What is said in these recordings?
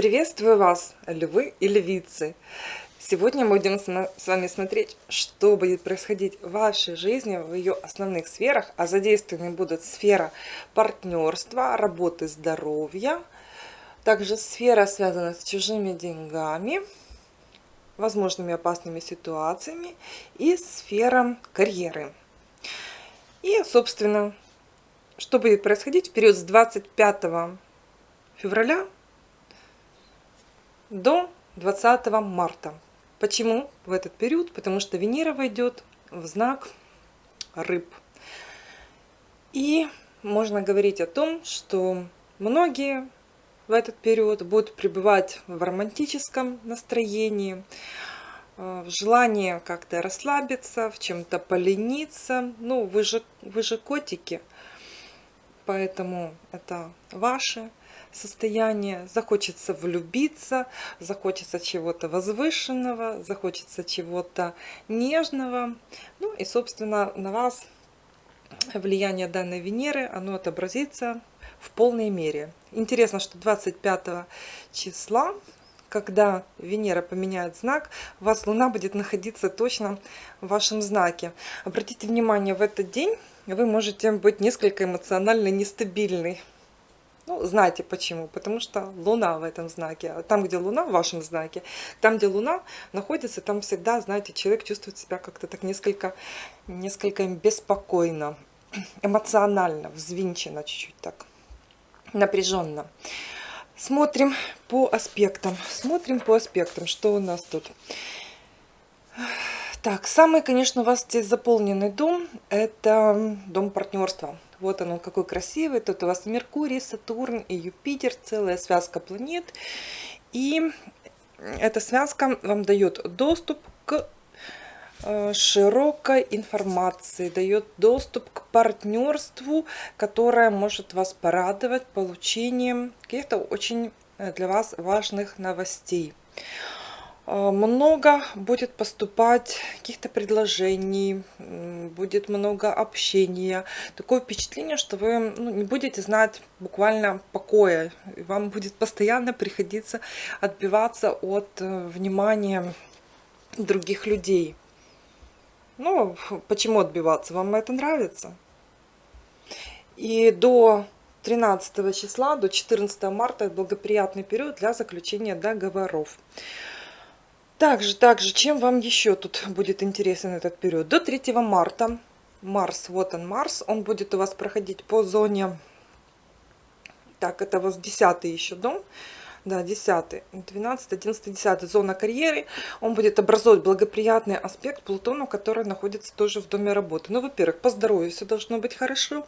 Приветствую вас, львы и львицы! Сегодня мы будем с вами смотреть, что будет происходить в вашей жизни, в ее основных сферах, а задействованы будут сфера партнерства, работы здоровья, также сфера, связанная с чужими деньгами, возможными опасными ситуациями и сфера карьеры. И, собственно, что будет происходить в период с 25 февраля до 20 марта. Почему в этот период? Потому что Венера войдет в знак рыб. И можно говорить о том, что многие в этот период будут пребывать в романтическом настроении, э, в желании как-то расслабиться, в чем-то полениться. Ну, вы же, вы же котики, поэтому это ваше состояние, захочется влюбиться, захочется чего-то возвышенного, захочется чего-то нежного. Ну и, собственно, на вас влияние данной Венеры, оно отобразится в полной мере. Интересно, что 25 числа, когда Венера поменяет знак, у вас Луна будет находиться точно в вашем знаке. Обратите внимание, в этот день вы можете быть несколько эмоционально нестабильный. Ну, знаете почему? Потому что Луна в этом знаке. А там, где Луна в вашем знаке, там, где Луна находится, там всегда, знаете, человек чувствует себя как-то так несколько, несколько беспокойно, эмоционально, взвинченно чуть-чуть так, напряженно. Смотрим по аспектам. Смотрим по аспектам, что у нас тут. Так, самый, конечно, у вас здесь заполненный дом, это дом партнерства. Вот он, он какой красивый. Тут у вас Меркурий, Сатурн и Юпитер, целая связка планет. И эта связка вам дает доступ к э, широкой информации, дает доступ к партнерству, которое может вас порадовать получением каких-то очень э, для вас важных новостей. Э, много будет поступать каких-то предложений, будет много общения. Такое впечатление, что вы ну, не будете знать буквально покоя. И вам будет постоянно приходиться отбиваться от э, внимания других людей. Ну, почему отбиваться? Вам это нравится? И до 13 числа, до 14 марта благоприятный период для заключения договоров. Также, также, чем вам еще тут будет интересен этот период? До 3 марта Марс, вот он Марс, он будет у вас проходить по зоне, так, это у вас 10 еще дом, да, 10, 12, 11, 10 зона карьеры. Он будет образовывать благоприятный аспект Плутону, который находится тоже в доме работы. Ну, во-первых, по здоровью все должно быть хорошо.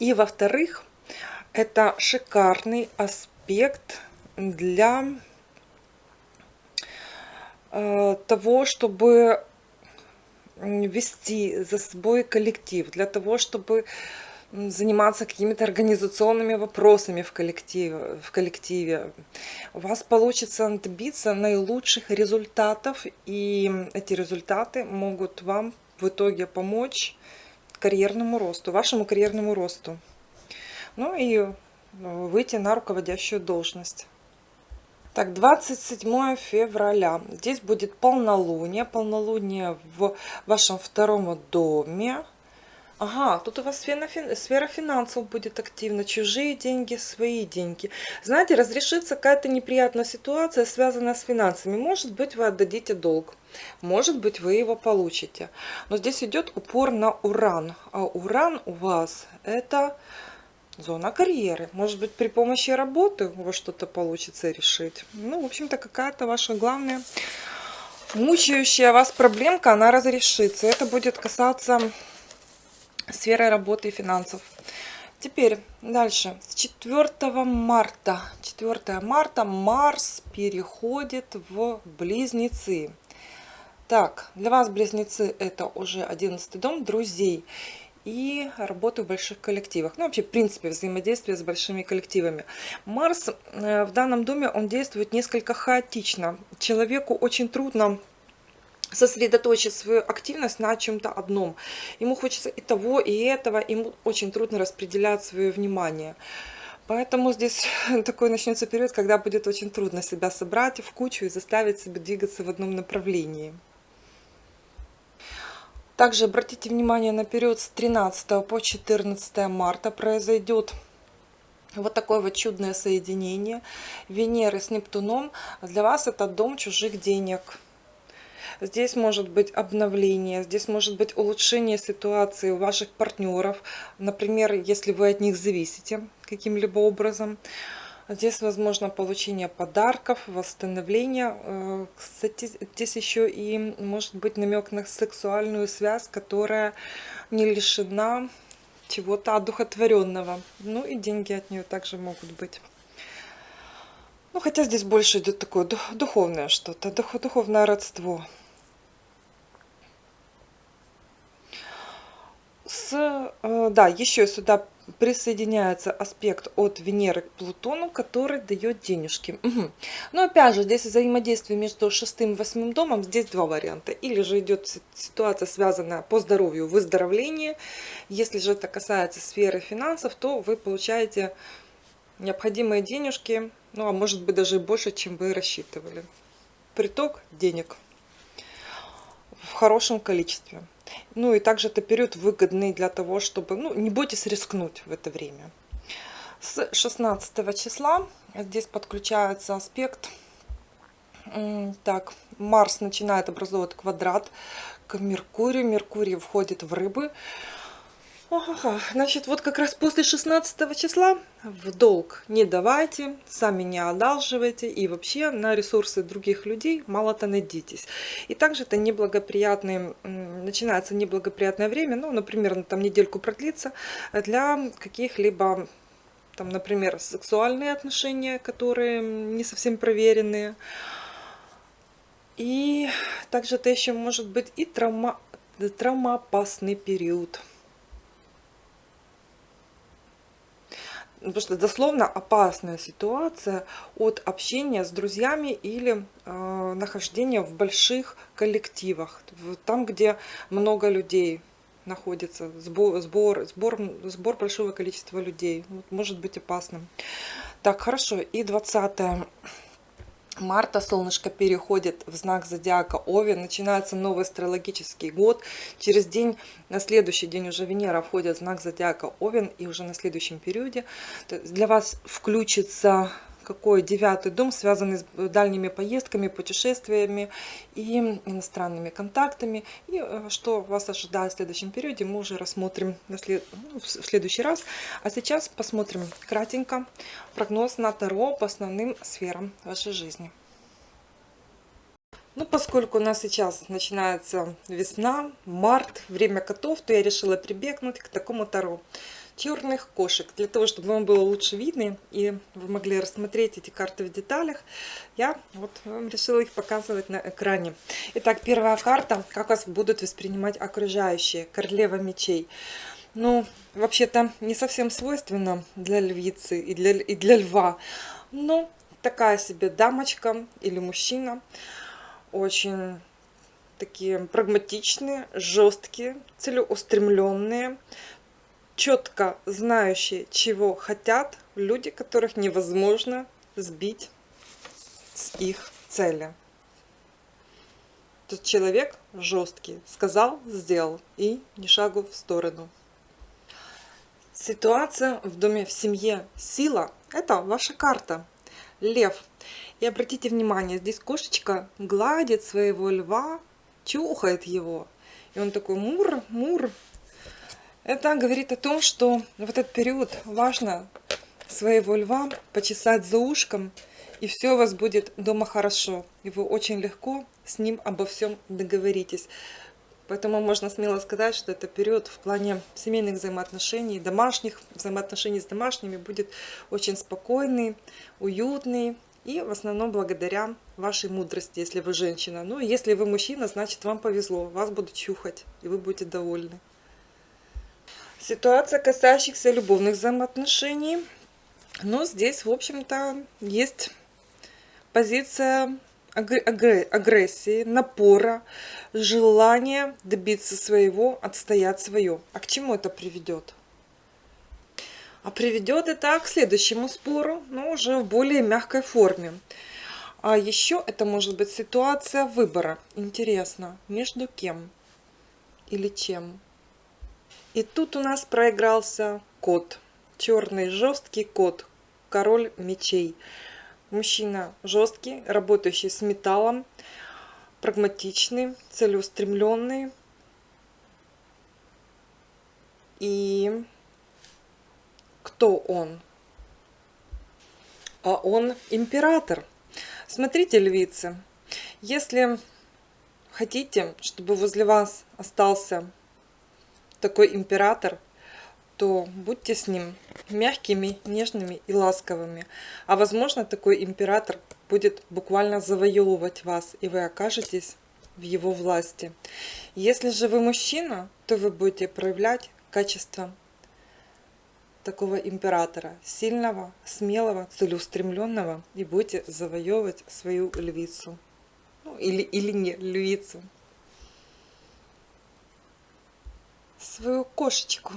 И, во-вторых, это шикарный аспект для того, чтобы вести за собой коллектив, для того, чтобы заниматься какими-то организационными вопросами в коллективе, в коллективе. У вас получится добиться наилучших результатов, и эти результаты могут вам в итоге помочь карьерному росту, вашему карьерному росту. Ну и э, выйти на руководящую должность. Так, 27 февраля. Здесь будет полнолуние. Полнолуние в вашем втором доме. Ага, тут у вас сфера финансов будет активна. Чужие деньги, свои деньги. Знаете, разрешится какая-то неприятная ситуация, связанная с финансами. Может быть, вы отдадите долг. Может быть, вы его получите. Но здесь идет упор на уран. А уран у вас это Зона карьеры. Может быть, при помощи работы у вас что-то получится решить. Ну, в общем-то, какая-то ваша главная мучающая вас проблемка, она разрешится. Это будет касаться сферы работы и финансов. Теперь дальше. С 4 марта. 4 марта Марс переходит в Близнецы. Так, для вас Близнецы это уже 11 дом друзей и работаю в больших коллективах. Ну, вообще, в принципе, взаимодействие с большими коллективами. Марс э, в данном доме, он действует несколько хаотично. Человеку очень трудно сосредоточить свою активность на чем-то одном. Ему хочется и того, и этого, ему очень трудно распределять свое внимание. Поэтому здесь такой начнется период, когда будет очень трудно себя собрать в кучу и заставить себя двигаться в одном направлении. Также обратите внимание на период с 13 по 14 марта произойдет вот такое вот чудное соединение Венеры с Нептуном. Для вас это дом чужих денег. Здесь может быть обновление, здесь может быть улучшение ситуации у ваших партнеров. Например, если вы от них зависите каким-либо образом. Здесь возможно получение подарков, восстановление. Э, кстати, здесь еще и может быть намек на сексуальную связь, которая не лишена чего-то одухотворенного. Ну и деньги от нее также могут быть. Ну, хотя здесь больше идет такое духовное что-то, духовное родство. С, э, да, еще сюда присоединяется аспект от Венеры к Плутону, который дает денежки. Угу. Но опять же, здесь взаимодействие между шестым и восьмым домом, здесь два варианта. Или же идет ситуация, связанная по здоровью, выздоровление. Если же это касается сферы финансов, то вы получаете необходимые денежки, ну а может быть даже больше, чем вы рассчитывали. Приток денег хорошем количестве. Ну и также это период выгодный для того, чтобы, ну, не бойтесь рискнуть в это время. С 16 числа здесь подключается аспект. Так, Марс начинает образовывать квадрат к Меркурию. Меркурий входит в рыбы. Ага, значит, вот как раз после 16 числа в долг не давайте, сами не одалживайте и вообще на ресурсы других людей мало-то надейтесь. И также это неблагоприятный, начинается неблагоприятное время, ну, например, там недельку продлится для каких-либо там, например, сексуальные отношения, которые не совсем проверенные. И также это еще может быть и травма, травмоопасный период. Потому что дословно опасная ситуация от общения с друзьями или э, нахождения в больших коллективах, там, где много людей находится, сбор, сбор, сбор, сбор большого количества людей, вот, может быть опасным. Так, хорошо, и 20 марта солнышко переходит в знак зодиака Овен, начинается новый астрологический год. Через день, на следующий день уже Венера входит в знак зодиака Овен, и уже на следующем периоде для вас включится какой девятый дом, связанный с дальними поездками, путешествиями и иностранными контактами. И э, что вас ожидает в следующем периоде, мы уже рассмотрим ну, в следующий раз. А сейчас посмотрим кратенько прогноз на Таро по основным сферам вашей жизни. Ну, поскольку у нас сейчас начинается весна, март, время котов, то я решила прибегнуть к такому Таро черных кошек. Для того, чтобы вам было лучше видно и вы могли рассмотреть эти карты в деталях, я вот вам решила их показывать на экране. Итак, первая карта. Как вас будут воспринимать окружающие. Королева мечей. Ну, вообще-то не совсем свойственно для львицы и для, и для льва. Но такая себе дамочка или мужчина. Очень такие прагматичные, жесткие, целеустремленные, четко знающие, чего хотят люди, которых невозможно сбить с их цели. Тот человек жесткий, сказал, сделал и ни шагу в сторону. Ситуация в доме, в семье, сила – это ваша карта. Лев. И обратите внимание, здесь кошечка гладит своего льва, чухает его. И он такой мур, мур, это говорит о том, что в этот период важно своего льва почесать за ушком, и все у вас будет дома хорошо. И вы очень легко с ним обо всем договоритесь. Поэтому можно смело сказать, что это период в плане семейных взаимоотношений, домашних взаимоотношений с домашними будет очень спокойный, уютный. И в основном благодаря вашей мудрости, если вы женщина. Ну, если вы мужчина, значит вам повезло, вас будут чухать, и вы будете довольны. Ситуация, касающихся любовных взаимоотношений. Но здесь, в общем-то, есть позиция агрессии, напора, желание добиться своего, отстоять свое. А к чему это приведет? А приведет это к следующему спору, но уже в более мягкой форме. А еще это может быть ситуация выбора. Интересно, между кем или чем? И тут у нас проигрался кот. Черный жесткий кот. Король мечей. Мужчина жесткий, работающий с металлом, прагматичный, целеустремленный. И кто он? А он император. Смотрите, львицы, если хотите, чтобы возле вас остался такой император, то будьте с ним мягкими, нежными и ласковыми. А возможно, такой император будет буквально завоевывать вас, и вы окажетесь в его власти. Если же вы мужчина, то вы будете проявлять качество такого императора, сильного, смелого, целеустремленного, и будете завоевывать свою львицу. Ну, или, или не львицу. Свою кошечку.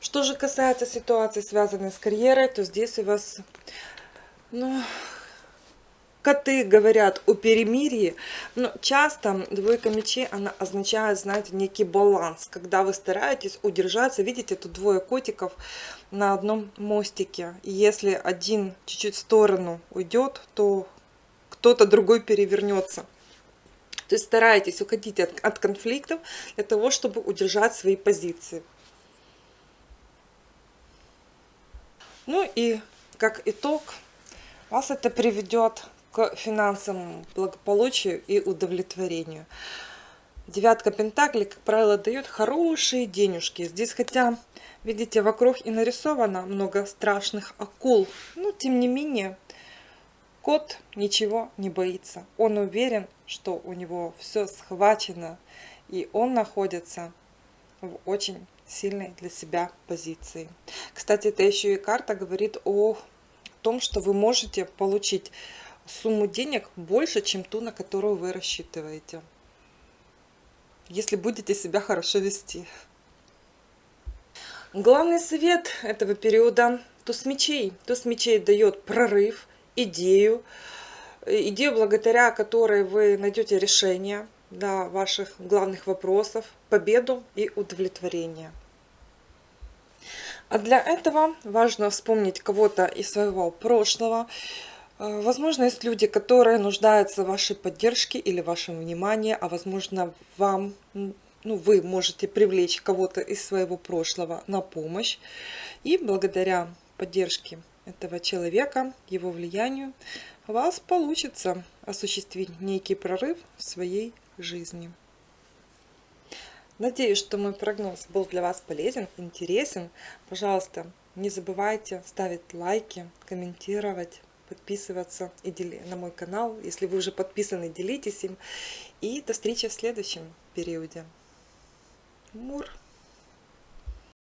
Что же касается ситуации, связанной с карьерой, то здесь у вас, ну, коты говорят о перемирии, но часто двойка мечей, она означает, знаете, некий баланс, когда вы стараетесь удержаться, видите, тут двое котиков на одном мостике, и если один чуть-чуть в сторону уйдет, то кто-то другой перевернется. То есть старайтесь уходить от, от конфликтов для того, чтобы удержать свои позиции. Ну и как итог, вас это приведет к финансовому благополучию и удовлетворению. Девятка Пентаклей, как правило, дает хорошие денежки. Здесь хотя, видите, вокруг и нарисовано много страшных акул. Но, тем не менее, кот ничего не боится. Он уверен, что у него все схвачено. И он находится в очень сильной для себя позиции. Кстати, это еще и карта говорит о том, что вы можете получить сумму денег больше, чем ту, на которую вы рассчитываете. Если будете себя хорошо вести. Главный совет этого периода – туз мечей. Туз мечей дает прорыв, идею, идею, благодаря которой вы найдете решение для ваших главных вопросов, победу и удовлетворение. А для этого важно вспомнить кого-то из своего прошлого, Э, возможно, есть люди, которые нуждаются в вашей поддержке или вашем внимании, а возможно, вам, ну, вы можете привлечь кого-то из своего прошлого на помощь. И благодаря поддержке этого человека, его влиянию, у вас получится осуществить некий прорыв в своей жизни. Надеюсь, что мой прогноз был для вас полезен, интересен. Пожалуйста, не забывайте ставить лайки, комментировать подписываться и дели... на мой канал. Если вы уже подписаны, делитесь им. И до встречи в следующем периоде. Мур!